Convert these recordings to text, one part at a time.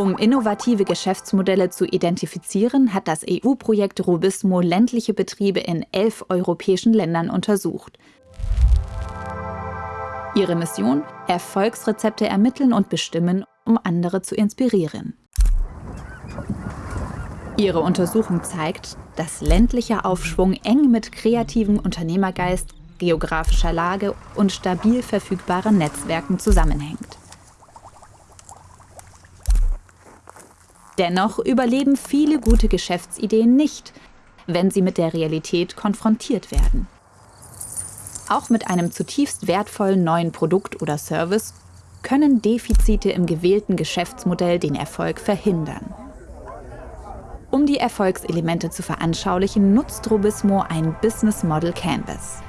Um innovative Geschäftsmodelle zu identifizieren, hat das EU-Projekt Robismo ländliche Betriebe in elf europäischen Ländern untersucht. Ihre Mission? Erfolgsrezepte ermitteln und bestimmen, um andere zu inspirieren. Ihre Untersuchung zeigt, dass ländlicher Aufschwung eng mit kreativem Unternehmergeist, geografischer Lage und stabil verfügbaren Netzwerken zusammenhängt. Dennoch überleben viele gute Geschäftsideen nicht, wenn sie mit der Realität konfrontiert werden. Auch mit einem zutiefst wertvollen neuen Produkt oder Service können Defizite im gewählten Geschäftsmodell den Erfolg verhindern. Um die Erfolgselemente zu veranschaulichen, nutzt Robismo ein Business Model Canvas.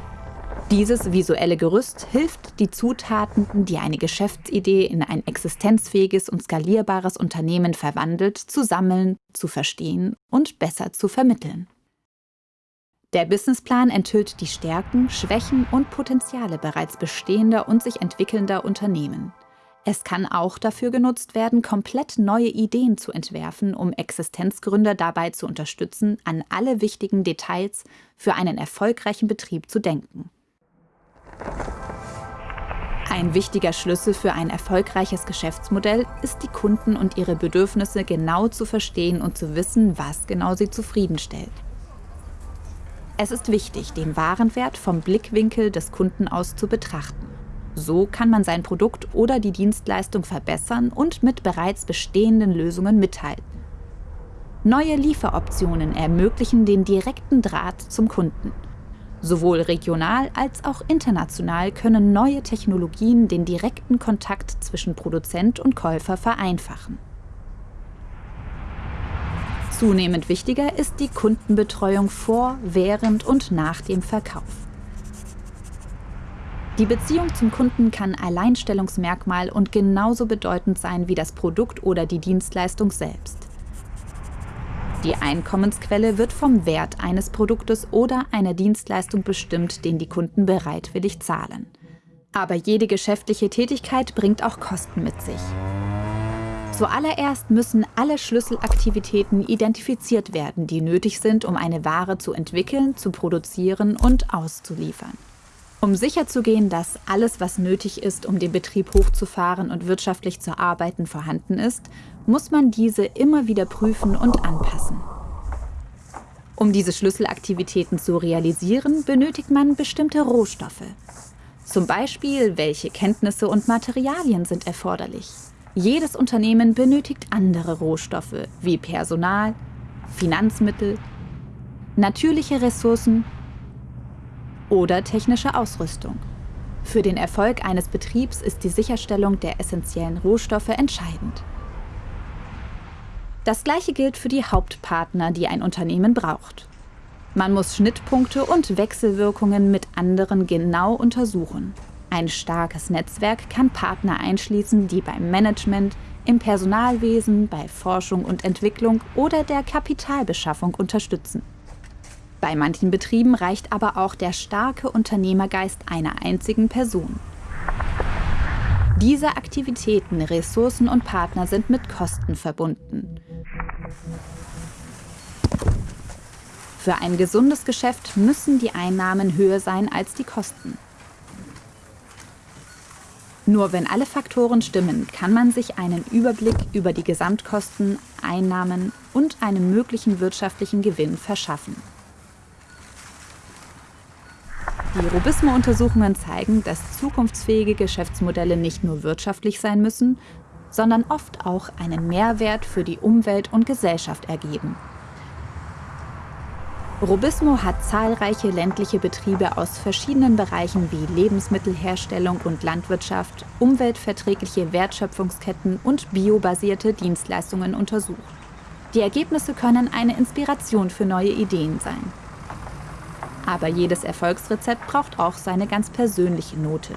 Dieses visuelle Gerüst hilft, die Zutaten, die eine Geschäftsidee in ein existenzfähiges und skalierbares Unternehmen verwandelt, zu sammeln, zu verstehen und besser zu vermitteln. Der Businessplan enthüllt die Stärken, Schwächen und Potenziale bereits bestehender und sich entwickelnder Unternehmen. Es kann auch dafür genutzt werden, komplett neue Ideen zu entwerfen, um Existenzgründer dabei zu unterstützen, an alle wichtigen Details für einen erfolgreichen Betrieb zu denken. Ein wichtiger Schlüssel für ein erfolgreiches Geschäftsmodell ist, die Kunden und ihre Bedürfnisse genau zu verstehen und zu wissen, was genau sie zufriedenstellt. Es ist wichtig, den Warenwert vom Blickwinkel des Kunden aus zu betrachten. So kann man sein Produkt oder die Dienstleistung verbessern und mit bereits bestehenden Lösungen mithalten. Neue Lieferoptionen ermöglichen den direkten Draht zum Kunden – Sowohl regional als auch international können neue Technologien den direkten Kontakt zwischen Produzent und Käufer vereinfachen. Zunehmend wichtiger ist die Kundenbetreuung vor, während und nach dem Verkauf. Die Beziehung zum Kunden kann Alleinstellungsmerkmal und genauso bedeutend sein wie das Produkt oder die Dienstleistung selbst. Die Einkommensquelle wird vom Wert eines Produktes oder einer Dienstleistung bestimmt, den die Kunden bereitwillig zahlen. Aber jede geschäftliche Tätigkeit bringt auch Kosten mit sich. Zuallererst müssen alle Schlüsselaktivitäten identifiziert werden, die nötig sind, um eine Ware zu entwickeln, zu produzieren und auszuliefern. Um sicherzugehen, dass alles, was nötig ist, um den Betrieb hochzufahren und wirtschaftlich zu arbeiten, vorhanden ist, muss man diese immer wieder prüfen und anpassen. Um diese Schlüsselaktivitäten zu realisieren, benötigt man bestimmte Rohstoffe. Zum Beispiel, welche Kenntnisse und Materialien sind erforderlich. Jedes Unternehmen benötigt andere Rohstoffe wie Personal, Finanzmittel, natürliche Ressourcen oder technische Ausrüstung. Für den Erfolg eines Betriebs ist die Sicherstellung der essentiellen Rohstoffe entscheidend. Das gleiche gilt für die Hauptpartner, die ein Unternehmen braucht. Man muss Schnittpunkte und Wechselwirkungen mit anderen genau untersuchen. Ein starkes Netzwerk kann Partner einschließen, die beim Management, im Personalwesen, bei Forschung und Entwicklung oder der Kapitalbeschaffung unterstützen. Bei manchen Betrieben reicht aber auch der starke Unternehmergeist einer einzigen Person. Diese Aktivitäten, Ressourcen und Partner sind mit Kosten verbunden. Für ein gesundes Geschäft müssen die Einnahmen höher sein als die Kosten. Nur wenn alle Faktoren stimmen, kann man sich einen Überblick über die Gesamtkosten, Einnahmen und einen möglichen wirtschaftlichen Gewinn verschaffen. Die Robismo-Untersuchungen zeigen, dass zukunftsfähige Geschäftsmodelle nicht nur wirtschaftlich sein müssen, sondern oft auch einen Mehrwert für die Umwelt und Gesellschaft ergeben. Robismo hat zahlreiche ländliche Betriebe aus verschiedenen Bereichen wie Lebensmittelherstellung und Landwirtschaft, umweltverträgliche Wertschöpfungsketten und biobasierte Dienstleistungen untersucht. Die Ergebnisse können eine Inspiration für neue Ideen sein. Aber jedes Erfolgsrezept braucht auch seine ganz persönliche Note.